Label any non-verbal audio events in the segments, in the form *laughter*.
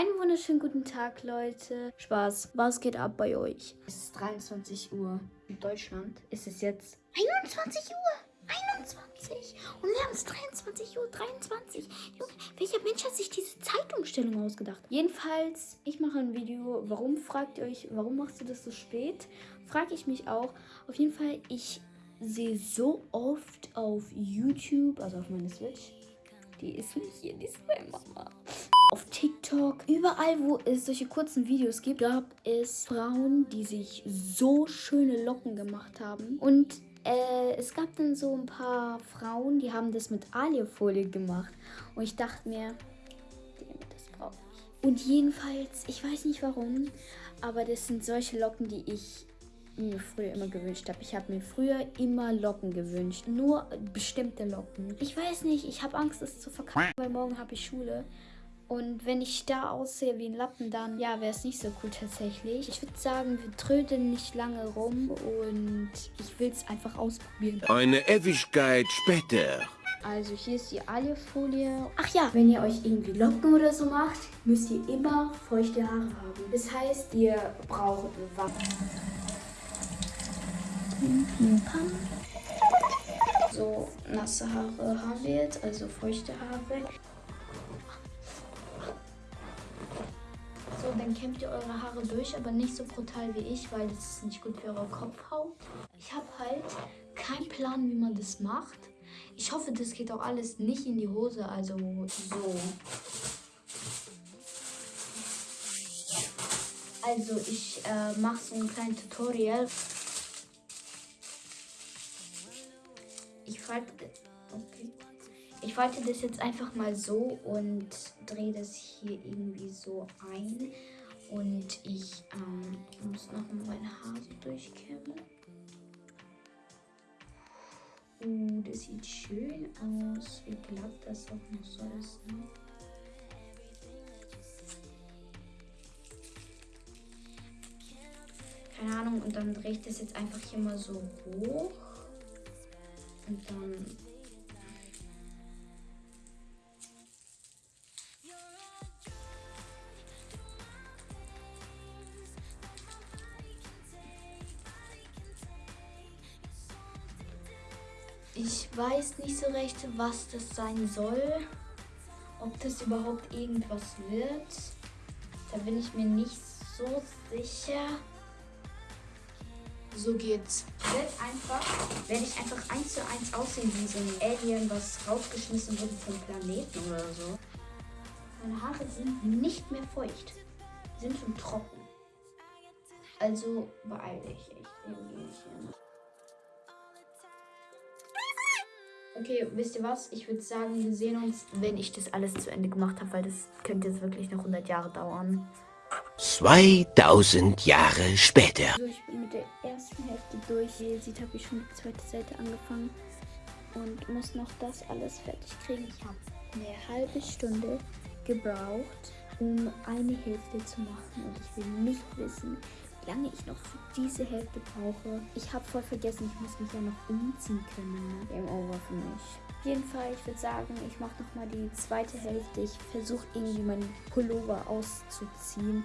Einen wunderschönen guten Tag, Leute. Spaß. Was geht ab bei euch? Es ist 23 Uhr. In Deutschland ist es jetzt 21 Uhr. 21. Und wir haben es 23 Uhr 23. Junge, welcher Mensch hat sich diese Zeitumstellung ausgedacht? Jedenfalls, ich mache ein Video. Warum fragt ihr euch, warum machst du das so spät? Frage ich mich auch. Auf jeden Fall, ich sehe so oft auf YouTube, also auf meine Switch, die ist nicht hier, die ist bei Mama. TikTok, überall, wo es solche kurzen Videos gibt, gab es Frauen, die sich so schöne Locken gemacht haben. Und äh, es gab dann so ein paar Frauen, die haben das mit Alierfolie gemacht. Und ich dachte mir, das brauche ich. Und jedenfalls, ich weiß nicht warum, aber das sind solche Locken, die ich mir früher immer gewünscht habe. Ich habe mir früher immer Locken gewünscht. Nur bestimmte Locken. Ich weiß nicht, ich habe Angst, es zu verkacken, weil morgen habe ich Schule. Und wenn ich da aussehe wie ein Lappen, dann ja, wäre es nicht so cool tatsächlich. Ich würde sagen, wir trödeln nicht lange rum und ich will es einfach ausprobieren. Eine Ewigkeit später. Also hier ist die Aliefolie. Ach ja, wenn ihr euch irgendwie Locken oder so macht, müsst ihr immer feuchte Haare haben. Das heißt, ihr braucht Wasser. So, nasse Haare haben wir jetzt, also feuchte Haare. So, dann kämmt ihr eure Haare durch, aber nicht so brutal wie ich, weil das ist nicht gut für eure Kopfhaut. Ich habe halt keinen Plan, wie man das macht. Ich hoffe, das geht auch alles nicht in die Hose, also so. Also ich äh, mache so ein kleines Tutorial. Ich okay. Ich falte das jetzt einfach mal so und drehe das hier irgendwie so ein. Und ich ähm, muss noch mal meine Haare durchkämmen. Uh, das sieht schön aus. Wie glatt das auch noch so ist. Ne? Keine Ahnung. Und dann drehe ich das jetzt einfach hier mal so hoch. Und dann Ich weiß nicht so recht, was das sein soll. Ob das überhaupt irgendwas wird. Da bin ich mir nicht so sicher. So geht's. Werd einfach, werde ich einfach eins zu eins aussehen wie so ein Alien, was rausgeschmissen wurde vom Planeten oder so. Meine Haare sind nicht mehr feucht. Sind schon trocken. Also beeil dich echt irgendwie nicht. Okay, wisst ihr was? Ich würde sagen, wir sehen uns, wenn ich das alles zu Ende gemacht habe, weil das könnte jetzt wirklich noch 100 Jahre dauern. 2000 Jahre später. So, ich bin mit der ersten Hälfte durch. Wie ihr seht, habe ich schon die zweite Seite angefangen und muss noch das alles fertig kriegen. Ich habe eine halbe Stunde gebraucht, um eine Hälfte zu machen und ich will nicht wissen, lange ich noch diese Hälfte brauche. Ich habe voll vergessen, ich muss mich ja noch umziehen können. Ne? Game over für mich. Auf jeden Fall, ich würde sagen, ich mache noch mal die zweite Hälfte. Ich versuche irgendwie meinen Pullover auszuziehen.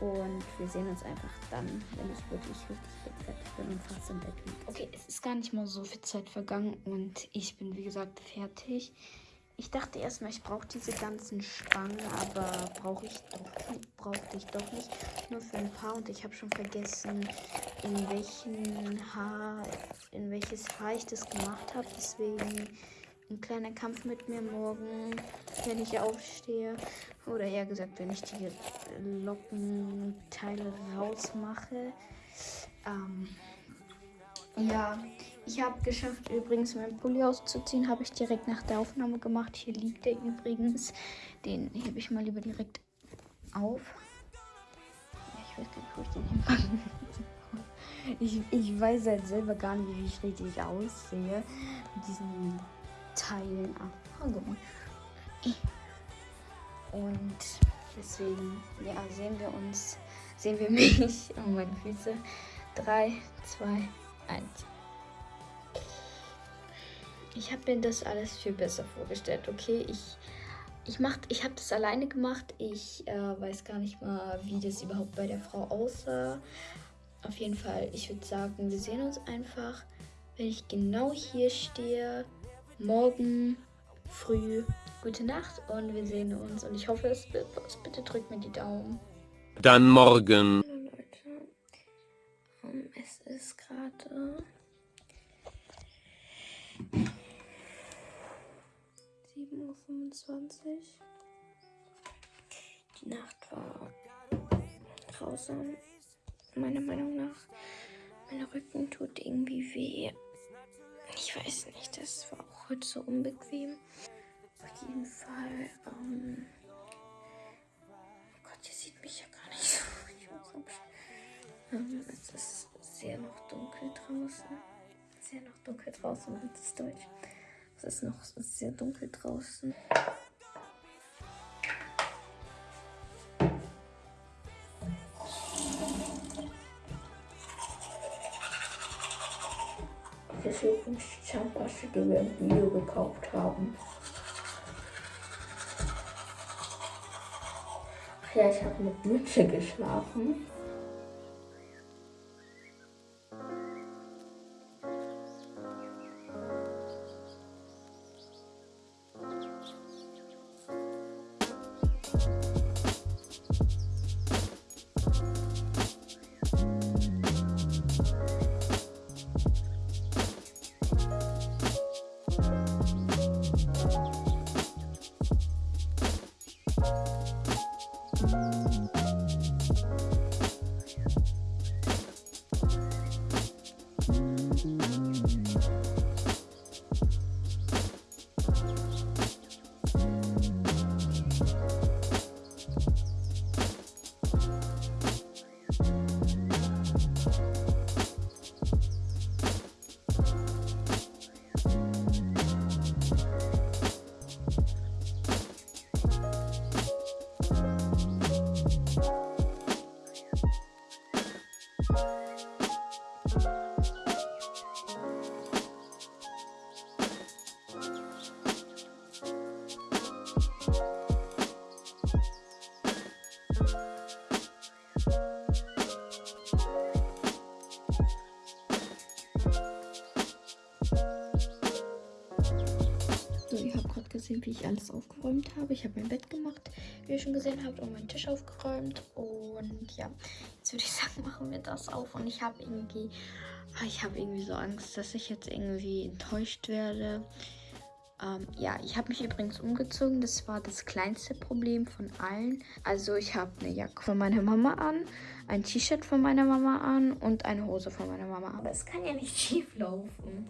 Und wir sehen uns einfach dann, wenn ich wirklich richtig fertig bin und fast im Bett liege. Okay, es ist gar nicht mal so viel Zeit vergangen und ich bin wie gesagt fertig. Ich dachte erstmal, ich brauche diese ganzen Spangen, aber brauche ich doch brauchte ich doch nicht. Nur für ein paar und ich habe schon vergessen, in welchen Haar, in welches Haar ich das gemacht habe. Deswegen ein kleiner Kampf mit mir morgen, wenn ich aufstehe. Oder eher gesagt, wenn ich die Lockenteile rausmache. Ähm, ja, ich habe geschafft, übrigens meinen Pulli auszuziehen. Habe ich direkt nach der Aufnahme gemacht. Hier liegt der übrigens. Den hebe ich mal lieber direkt auf. Ich weiß gar nicht, wo ich den hinpacken ich, ich weiß halt selber gar nicht, wie ich richtig aussehe. Mit diesen Teilen. Ah. Und deswegen, ja, sehen wir uns, sehen wir *laughs* mich und meine Füße. 3, 2, 1. Ich habe mir das alles viel besser vorgestellt, okay? Ich ich mach, ich habe das alleine gemacht. Ich äh, weiß gar nicht mal, wie das überhaupt bei der Frau aussah. Auf jeden Fall, ich würde sagen, wir sehen uns einfach, wenn ich genau hier stehe. Morgen früh. Gute Nacht und wir sehen uns. Und ich hoffe, es wird was. Bitte drückt mir die Daumen. Dann morgen. Hallo Leute. Um, es ist gerade 7.25 Uhr. Die Nacht war grausam. Meiner Meinung nach. Mein Rücken tut irgendwie weh. Ich weiß nicht, das war auch heute so unbequem. Auf jeden Fall. Ähm oh Gott, ihr seht mich ja gar nicht *laughs* so. Ich muss ähm, es ist sehr noch dunkel draußen. Sehr noch dunkel draußen, das ist Deutsch. Es ist noch sehr dunkel draußen. Das übrigens die die wir im Bio gekauft haben. Ach ja, ich habe mit Mütze geschlafen. Gesehen, wie ich alles aufgeräumt habe. Ich habe mein Bett gemacht, wie ihr schon gesehen habt, und meinen Tisch aufgeräumt. Und ja, jetzt würde ich sagen, machen wir das auf. Und ich habe irgendwie, ah, ich habe irgendwie so Angst, dass ich jetzt irgendwie enttäuscht werde. Ähm, ja, ich habe mich übrigens umgezogen. Das war das kleinste Problem von allen. Also ich habe eine Jacke von meiner Mama an, ein T-Shirt von meiner Mama an und eine Hose von meiner Mama. Aber es kann ja nicht schief laufen.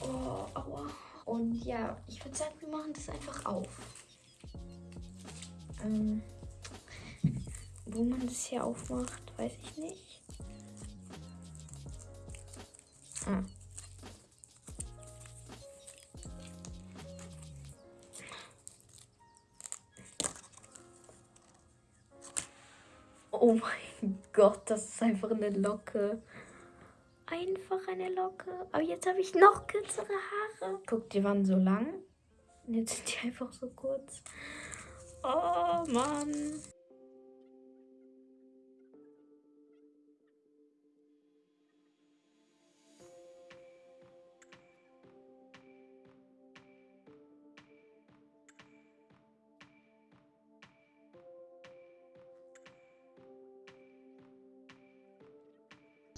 Oh, aua. Und ja, ich würde sagen, wir machen das einfach auf. Ähm, wo man das hier aufmacht, weiß ich nicht. Ah. Oh mein Gott, das ist einfach eine Locke einfach eine Locke. Aber jetzt habe ich noch kürzere Haare. Guck, die waren so lang. Und jetzt sind die *laughs* einfach so kurz. Oh Mann.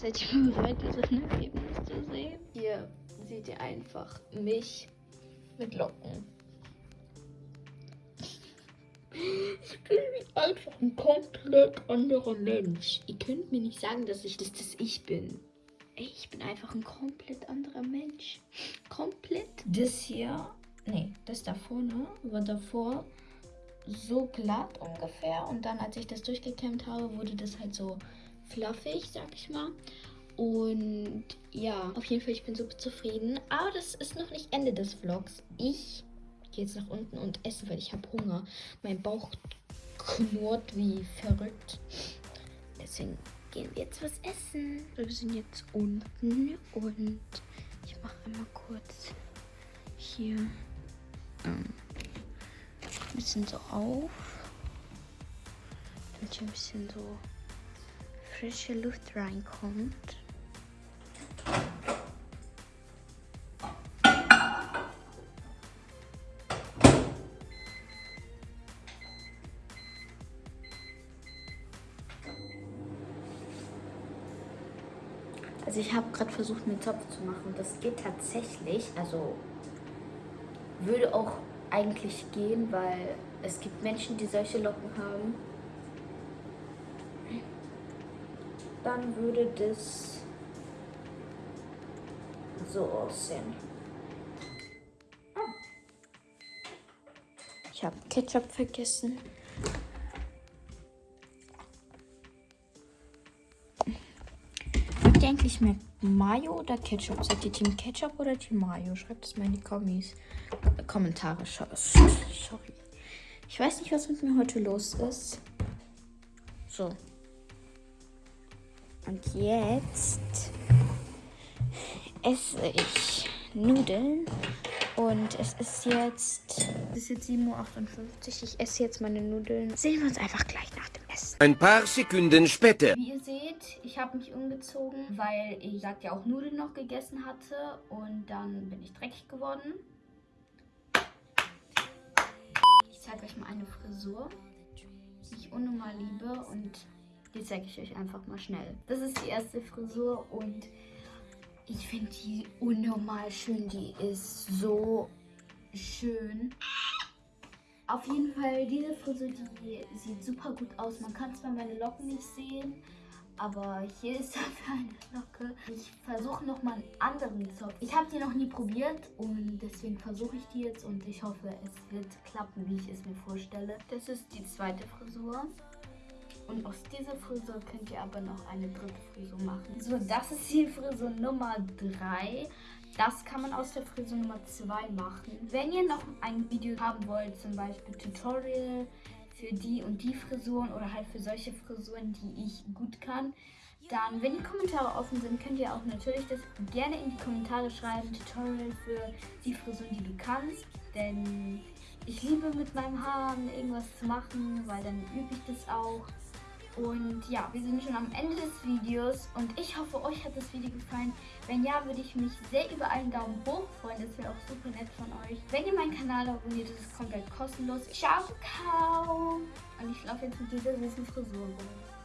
Seid ihr bereit, dieses Ergebnis zu sehen? Hier seht ihr einfach mich mit Locken. Ich bin einfach ein komplett anderer Mensch. Ihr könnt mir nicht sagen, dass ich das, das ich bin. Ich bin einfach ein komplett anderer Mensch. Komplett. Das hier, nee, das da vorne war davor so glatt ungefähr. Und dann, als ich das durchgekämmt habe, wurde das halt so fluffig, sag ich mal. Und ja, auf jeden Fall, ich bin super zufrieden. Aber das ist noch nicht Ende des Vlogs. Ich gehe jetzt nach unten und esse, weil ich habe Hunger. Mein Bauch knurrt wie verrückt. Deswegen gehen wir jetzt was essen. Wir sind jetzt unten und ich mache einmal kurz hier ähm, ein bisschen so auf. Damit hier ein bisschen so frische Luft reinkommt. Also ich habe gerade versucht, einen Zopf zu machen. Das geht tatsächlich. Also würde auch eigentlich gehen, weil es gibt Menschen, die solche Locken haben. Dann würde das so aussehen. Ich habe Ketchup vergessen. Habt ihr eigentlich mehr Mayo oder Ketchup? Seid ihr Team Ketchup oder Team Mayo? Schreibt es mal in die Kommis. Kommentare. Sorry. Ich weiß nicht, was mit mir heute los ist. So. Und jetzt esse ich Nudeln. Und es ist jetzt. Es ist jetzt 7.58 Uhr. Ich esse jetzt meine Nudeln. Sehen wir uns einfach gleich nach dem Essen. Ein paar Sekunden später. Wie ihr seht, ich habe mich umgezogen, weil ich, sagt ja auch Nudeln noch gegessen hatte. Und dann bin ich dreckig geworden. Ich zeige euch mal eine Frisur, die ich unnormal liebe. Und die zeige ich euch einfach mal schnell. Das ist die erste Frisur und ich finde die unnormal schön. Die ist so schön. Auf jeden Fall, diese Frisur, die sieht super gut aus. Man kann zwar meine Locken nicht sehen, aber hier ist *laughs* dafür eine Locke. Ich versuche nochmal einen anderen Zopf. Ich habe die noch nie probiert und deswegen versuche ich die jetzt und ich hoffe, es wird klappen, wie ich es mir vorstelle. Das ist die zweite Frisur. Und aus dieser Frisur könnt ihr aber noch eine dritte Frisur machen. So, das ist die Frisur Nummer 3. Das kann man aus der Frisur Nummer 2 machen. Wenn ihr noch ein Video haben wollt, zum Beispiel Tutorial für die und die Frisuren oder halt für solche Frisuren, die ich gut kann, dann, wenn die Kommentare offen sind, könnt ihr auch natürlich das gerne in die Kommentare schreiben. Tutorial für die Frisuren, die du kannst. Denn ich liebe mit meinem Haaren irgendwas zu machen, weil dann übe ich das auch. Und ja, wir sind schon am Ende des Videos und ich hoffe, euch hat das Video gefallen. Wenn ja, würde ich mich sehr über einen Daumen hoch freuen. Das wäre auch super nett von euch. Wenn ihr meinen Kanal abonniert, ist komplett kostenlos. Ciao, ciao. Und ich laufe jetzt mit dieser süßen Frisur rum.